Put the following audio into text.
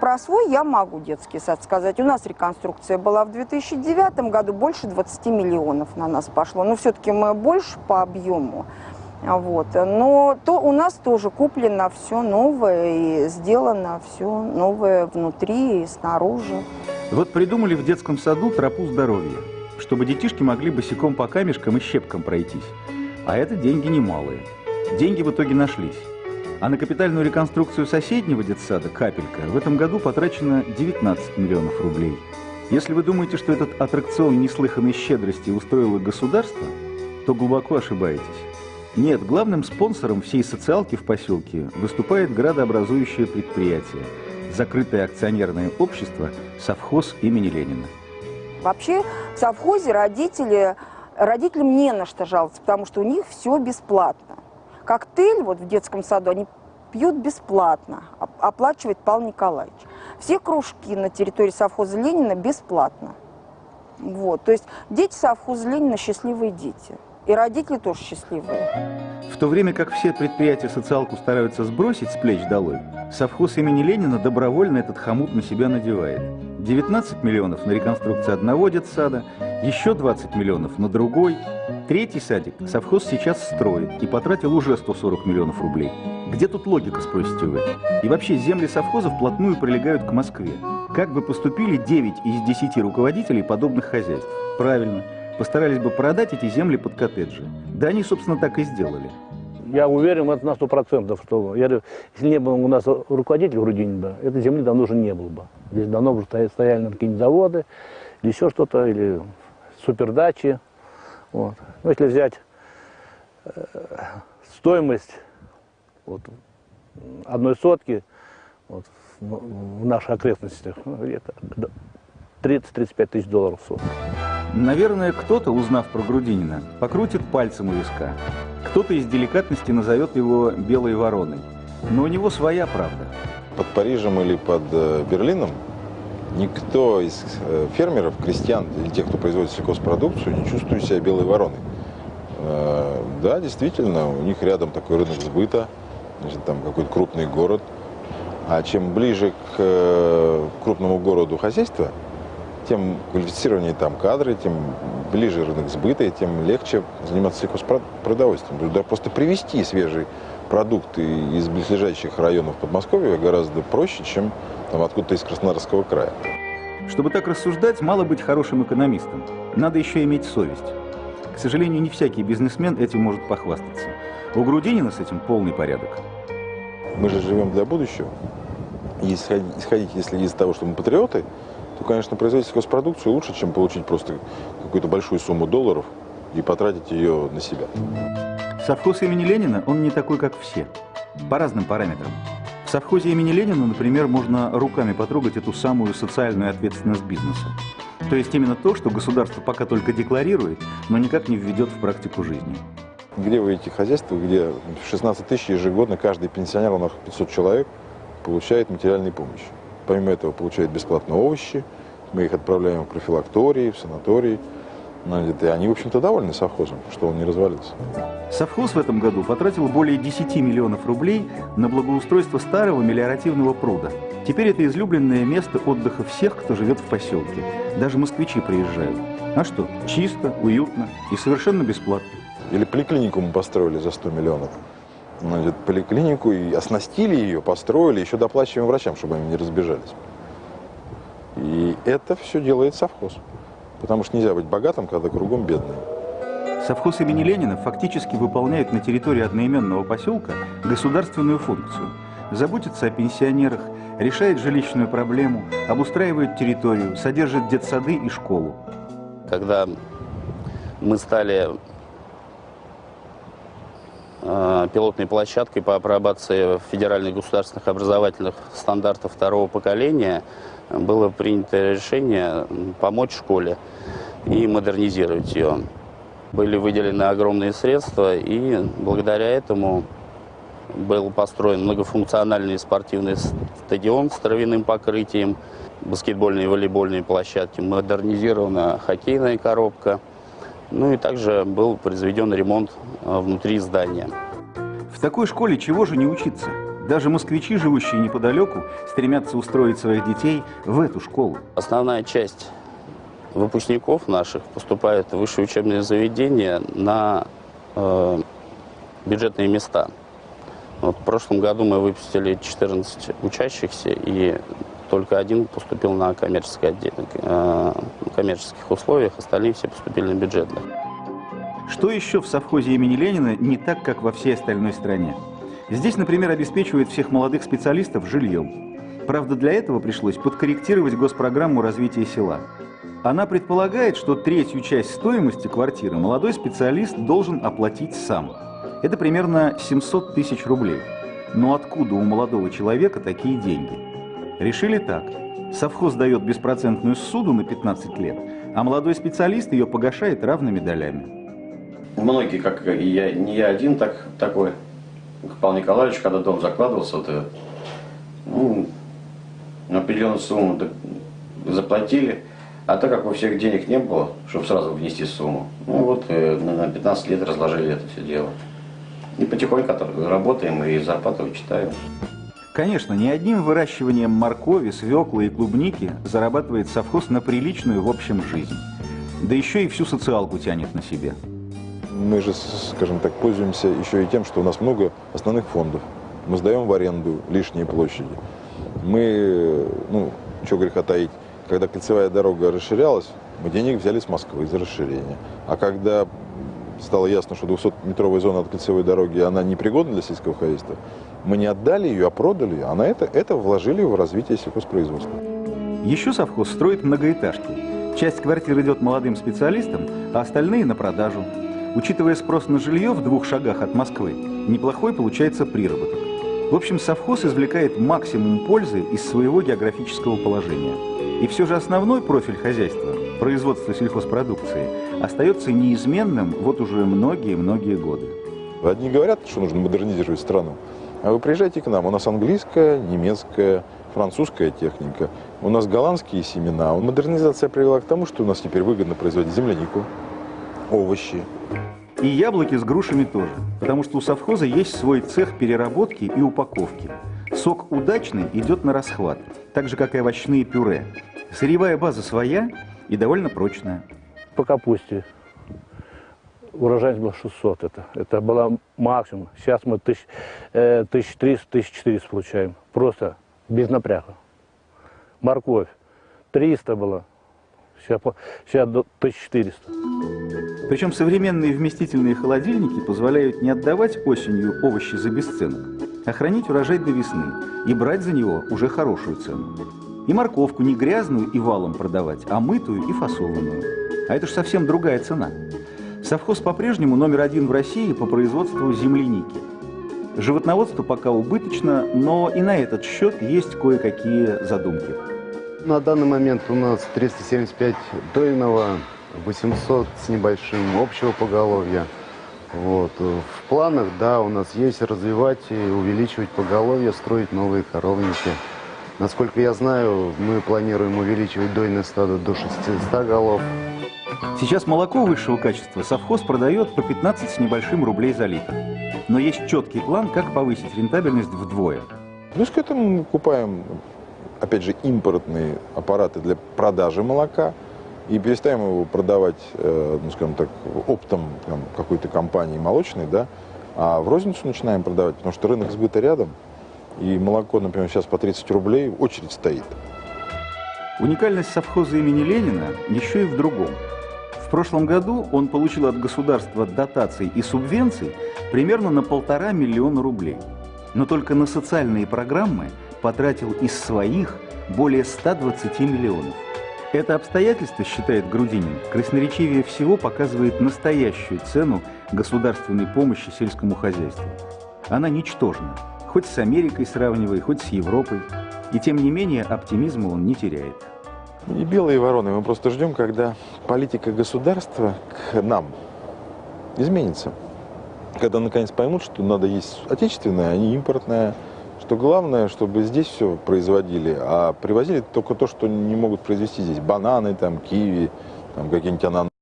про свой я могу детский сад сказать. У нас реконструкция была в 2009 году, больше 20 миллионов на нас пошло. Но все-таки мы больше по объему. Вот. Но то у нас тоже куплено все новое и сделано все новое внутри и снаружи. Вот придумали в детском саду тропу здоровья, чтобы детишки могли босиком по камешкам и щепкам пройтись. А это деньги немалые. Деньги в итоге нашлись. А на капитальную реконструкцию соседнего детсада «Капелька» в этом году потрачено 19 миллионов рублей. Если вы думаете, что этот аттракцион неслыханной щедрости устроило государство, то глубоко ошибаетесь. Нет, главным спонсором всей социалки в поселке выступает градообразующее предприятие – закрытое акционерное общество «Совхоз имени Ленина». Вообще в совхозе родители, родителям не на что жаловаться, потому что у них все бесплатно. Коктейль вот в детском саду они пьют бесплатно, оплачивает Павел Николаевич. Все кружки на территории совхоза Ленина бесплатно. Вот, то есть дети совхоза Ленина счастливые дети. И родители тоже счастливые. В то время как все предприятия социалку стараются сбросить с плеч долой, совхоз имени Ленина добровольно этот хомут на себя надевает. 19 миллионов на реконструкцию одного детсада, еще 20 миллионов на другой. Третий садик совхоз сейчас строит и потратил уже 140 миллионов рублей. Где тут логика, спросите вы? И вообще земли совхоза вплотную прилегают к Москве. Как бы поступили 9 из 10 руководителей подобных хозяйств? Правильно, постарались бы продать эти земли под коттеджи. Да они, собственно, так и сделали. Я уверен это на сто процентов, что я говорю, если не было у нас руководителя Грудинина, этой земли давно уже не было бы. Здесь давно бы стояли какие-нибудь заводы, или еще что-то, или супердачи. Вот. Но если взять э, стоимость вот, одной сотки вот, в, в наших окрестностях, ну, где-то 30-35 тысяч долларов в сутки. Наверное, кто-то, узнав про Грудинина, покрутит пальцем у виска. Кто-то из деликатности назовет его «белой вороной». Но у него своя правда. Под Парижем или под э, Берлином никто из э, фермеров, крестьян или тех, кто производит сельхозпродукцию, не чувствует себя белой вороной. Э, да, действительно, у них рядом такой рынок сбыта, значит, там какой-то крупный город. А чем ближе к крупному городу хозяйства, тем квалифицированнее там кадры, тем ближе рынок сбыта, и тем легче заниматься сельхозпродовольствием. Да просто привезти свежий продукт из близлежащих районов Подмосковья гораздо проще, чем там, откуда-то из Краснодарского края. Чтобы так рассуждать, мало быть хорошим экономистом. Надо еще иметь совесть. К сожалению, не всякий бизнесмен этим может похвастаться. У Грудинина с этим полный порядок. Мы же живем для будущего. И исходить, если из того, что мы патриоты, то, конечно, производить сельхозпродукцию лучше, чем получить просто какую-то большую сумму долларов и потратить ее на себя. Совхоз имени Ленина, он не такой, как все. По разным параметрам. В совхозе имени Ленина, например, можно руками потрогать эту самую социальную ответственность бизнеса. То есть именно то, что государство пока только декларирует, но никак не введет в практику жизни. Где вы эти хозяйства, где 16 тысяч ежегодно каждый пенсионер, у нас 500 человек, получает материальную помощь. Помимо этого получают бесплатно овощи, мы их отправляем в профилактории, в санатории. Ну, и они, в общем-то, довольны совхозом, что он не развалился. Совхоз в этом году потратил более 10 миллионов рублей на благоустройство старого мелиоративного пруда. Теперь это излюбленное место отдыха всех, кто живет в поселке. Даже москвичи приезжают. А что, чисто, уютно и совершенно бесплатно. Или поликлинику мы построили за 100 миллионов значит, поликлинику и оснастили ее, построили, еще доплачиваем врачам, чтобы они не разбежались. И это все делает совхоз. Потому что нельзя быть богатым, когда кругом бедный. Совхоз имени Ленина фактически выполняет на территории одноименного поселка государственную функцию. Заботится о пенсионерах, решает жилищную проблему, обустраивает территорию, содержит детсады и школу. Когда мы стали пилотной площадкой по апробации федеральных государственных образовательных стандартов второго поколения было принято решение помочь школе и модернизировать ее. Были выделены огромные средства, и благодаря этому был построен многофункциональный спортивный стадион с травяным покрытием, баскетбольные и волейбольные площадки, модернизирована хоккейная коробка – ну и также был произведен ремонт э, внутри здания. В такой школе чего же не учиться? Даже москвичи, живущие неподалеку, стремятся устроить своих детей в эту школу. Основная часть выпускников наших поступает в высшие учебные заведения на э, бюджетные места. Вот в прошлом году мы выпустили 14 учащихся, и только один поступил на коммерческое отдел, э, коммерческих условиях, остальные все поступили на бюджетных. Что еще в совхозе имени Ленина не так, как во всей остальной стране? Здесь, например, обеспечивают всех молодых специалистов жильем. Правда, для этого пришлось подкорректировать госпрограмму развития села. Она предполагает, что третью часть стоимости квартиры молодой специалист должен оплатить сам. Это примерно 700 тысяч рублей. Но откуда у молодого человека такие деньги? Решили так. Совхоз дает беспроцентную суду на 15 лет, а молодой специалист ее погашает равными долями. Многие, как и я, не я один так, такой, Павел Николаевич, когда дом закладывался, вот, ну, определенную сумму заплатили, а так как у всех денег не было, чтобы сразу внести сумму, ну вот э, на на 15 лет разложили это все дело. И потихоньку от- работаем и зарплату вычитаем. Конечно, не одним выращиванием моркови, свеклы и клубники зарабатывает совхоз на приличную в общем жизнь. Да еще и всю социалку тянет на себе. Мы же, скажем так, пользуемся еще и тем, что у нас много основных фондов. Мы сдаем в аренду лишние площади. Мы, ну, что греха таить, когда кольцевая дорога расширялась, мы денег взяли с Москвы за расширение. А когда стало ясно, что 200-метровая зона от кольцевой дороги, она непригодна для сельского хозяйства, мы не отдали ее, а продали, а на это, это вложили в развитие сельхозпроизводства. Еще совхоз строит многоэтажки. Часть квартир идет молодым специалистам, а остальные на продажу. Учитывая спрос на жилье в двух шагах от Москвы, неплохой получается приработок. В общем, совхоз извлекает максимум пользы из своего географического положения. И все же основной профиль хозяйства, производство сельхозпродукции, остается неизменным вот уже многие-многие годы. Одни говорят, что нужно модернизировать страну, а вы приезжайте к нам. У нас английская, немецкая, французская техника. У нас голландские семена. Модернизация привела к тому, что у нас теперь выгодно производить землянику, овощи. И яблоки с грушами тоже, потому что у совхоза есть свой цех переработки и упаковки. Сок удачный идет на расхват, так же, как и овощные пюре. Сырьевая база своя и довольно прочная. По капусте урожайность была 600. Это, это была максимум. Сейчас мы тысяч, э, 1300-1400 получаем. Просто без напряга. Морковь 300 было. Сейчас, сейчас до 1400. Причем современные вместительные холодильники позволяют не отдавать осенью овощи за бесценок, а хранить урожай до весны и брать за него уже хорошую цену. И морковку не грязную и валом продавать, а мытую и фасованную. А это же совсем другая цена. Совхоз по-прежнему номер один в России по производству земляники. Животноводство пока убыточно, но и на этот счет есть кое-какие задумки. На данный момент у нас 375 дойного, 800 с небольшим общего поголовья. Вот. В планах, да, у нас есть развивать и увеличивать поголовье, строить новые коровники. Насколько я знаю, мы планируем увеличивать дойное стадо до 600 голов. Сейчас молоко высшего качества совхоз продает по 15 с небольшим рублей за литр. Но есть четкий план, как повысить рентабельность вдвое. Плюс к этому мы покупаем, опять же, импортные аппараты для продажи молока и перестаем его продавать, э, ну, скажем так, оптом какой-то компании молочной, да, а в розницу начинаем продавать, потому что рынок сбыта рядом, и молоко, например, сейчас по 30 рублей, очередь стоит. Уникальность совхоза имени Ленина еще и в другом. В прошлом году он получил от государства дотаций и субвенций примерно на полтора миллиона рублей. Но только на социальные программы потратил из своих более 120 миллионов. Это обстоятельство, считает Грудинин, красноречивее всего показывает настоящую цену государственной помощи сельскому хозяйству. Она ничтожна, хоть с Америкой сравнивай, хоть с Европой. И тем не менее оптимизма он не теряет. И белые вороны, мы просто ждем, когда политика государства к нам изменится. Когда наконец поймут, что надо есть отечественное, а не импортное. Что главное, чтобы здесь все производили, а привозили только то, что не могут произвести здесь. Бананы, там, киви, там, какие-нибудь ананасы.